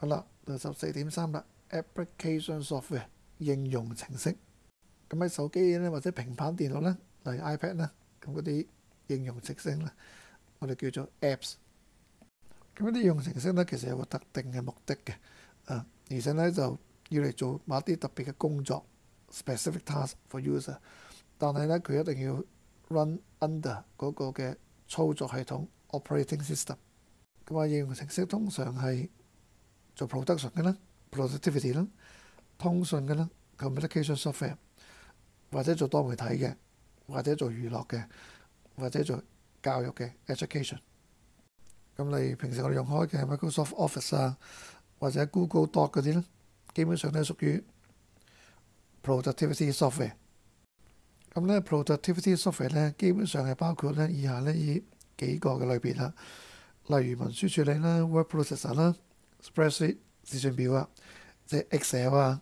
好啦，十四點三啦。application software 應用程式咁喺手機咧或者平板電腦咧，例如 iPad 咧，咁嗰啲應用程式咧，我哋叫做 apps。咁嗰啲應用程式咧，其實有個特定嘅目的嘅，而且咧就要嚟做某啲特別嘅工作，specific t a s k for user。但係咧佢一定要 run under 嗰個嘅操作系統 （operating system）。咁啊，應用程式通常係～做 production 嘅啦 p r o d u c t i v i t y 啦，通讯嘅啦 c o m m u n i c a t i o n software 或者做多媒体嘅，或者做娱乐嘅，或者做教育嘅 education。咁例如平时我哋用開嘅 Microsoft Office 啊，或者 Google Doc 嗰啲咧，基本上都系屬於 productivity software。咁咧 productivity software 咧，基本上係包括咧以下呢依幾個嘅类别啦，例如文書處理啦，Word Processor 啦。Spreadsheet、視訊表啊，即係 Excel 啊，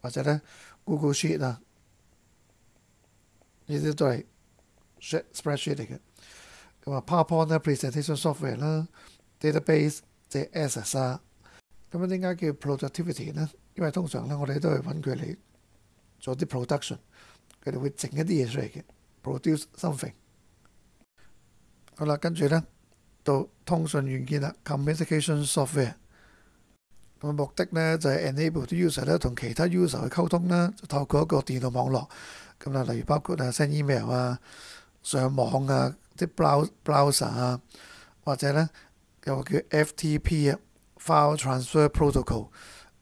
或者咧 Google Sheet 啊，呢啲都係 spreadsheet 嚟嘅。咁啊，PowerPoint 咧、presentation software 啦 database、即系 S s 啊，咁樣點解叫 productivity 咧？因為通常咧，我哋都係揾佢嚟做啲 production，佢哋會整一啲嘢出嚟嘅，produce something。好啦，跟住咧到通訊軟件啦，communication software。咁目的咧就係 enable 啲 user 咧同其他 user 去溝通啦，就透過一個電腦網絡。咁啊，例如包括啊 send email 啊、上網啊、啲 browser 啊，或者咧有叫 FTP 啊 （file transfer protocol），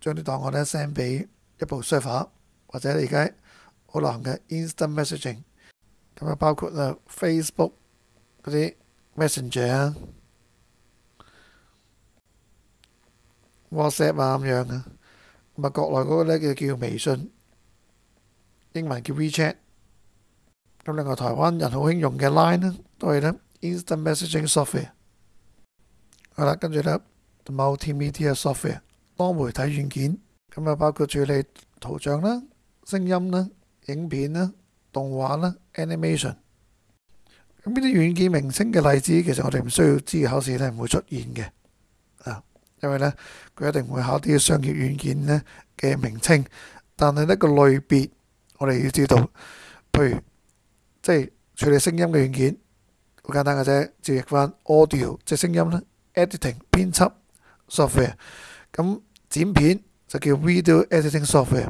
將啲檔案咧 send 俾一部 server，或者而家好流行嘅 instant messaging。咁啊，包括啊 Facebook 嗰啲 Messenger 啊。WhatsApp 啊咁樣啊，咁啊國內嗰個咧叫叫微信，英文叫 WeChat。咁另外台灣人好興用嘅 Line 呢，都係咧 Instant Messaging Software。好啦，跟住咧 Multimedia Software，多媒體軟件，咁啊包括處理圖像啦、聲音啦、影片啦、動畫啦、Animation。咁呢啲軟件名稱嘅例子，其實我哋唔需要知，考試咧唔會出現嘅。因為咧，佢一定會考啲商業軟件咧嘅名稱，但係呢個類別，我哋要知道。譬如，即係處理聲音嘅軟件，好簡單嘅啫，译翻 audio，即係聲音啦 e d i t i n g 編輯 software，咁剪片就叫 video editing software。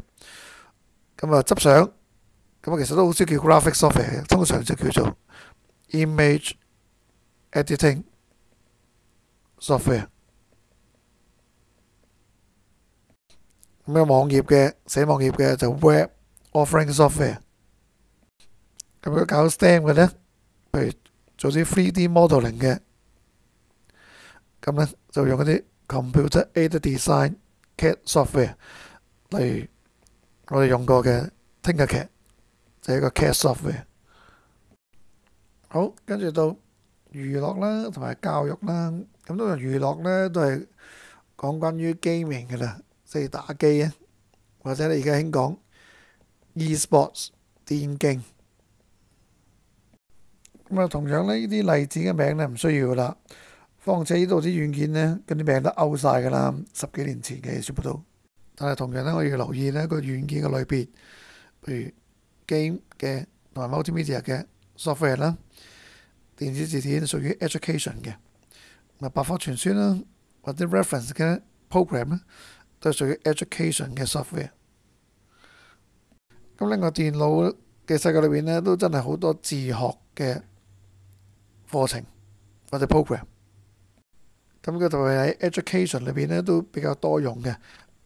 咁啊，執相，咁啊其實都好少叫 graphic software 嘅，通常就叫做 image editing software。咁咩網頁嘅寫網頁嘅就 web offering software。咁樣搞 stem 嘅咧，譬如做啲 3D m o d e l i n g 嘅，咁咧就用一啲 computer aided design cat software。例如我哋用過嘅聽日劇就一個 cat software。好，跟住到娛樂啦，同埋教育啦。咁都係娛樂咧，都係講關於 g a m i n g 嘅啦。即係打機啊，或者你而家興講 e-sports 電競咁啊，同樣呢，呢啲例子嘅名呢，唔需要啦。況且呢度啲軟件呢，嗰啲名都勾晒㗎啦，十幾年前嘅全部都。但係同樣呢，我要留意呢個軟件嘅類別，譬如 game 嘅同埋 multimedia 嘅 software 啦，電子字典屬於 education 嘅，咪百科全書啦，或者 reference 嘅 program 啦。都係屬於 education 嘅 software。咁另外電腦嘅世界裏邊咧，都真係好多自學嘅課程或者 program。咁佢就埋喺 education 裏邊咧，都比較多用嘅，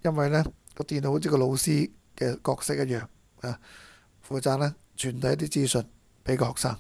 因為咧個電腦好似個老師嘅角色一樣啊，負責咧傳遞一啲資訊俾個學生。